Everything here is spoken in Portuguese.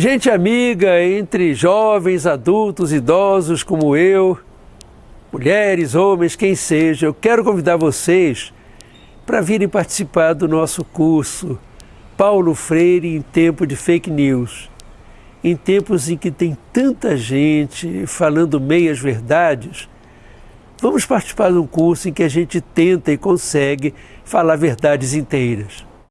Gente amiga entre jovens, adultos, idosos como eu, mulheres, homens, quem seja, eu quero convidar vocês para virem participar do nosso curso Paulo Freire em tempo de fake news. Em tempos em que tem tanta gente falando meias verdades, vamos participar de um curso em que a gente tenta e consegue falar verdades inteiras.